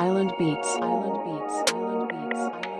Island Beats. Island Beats. Island Beats.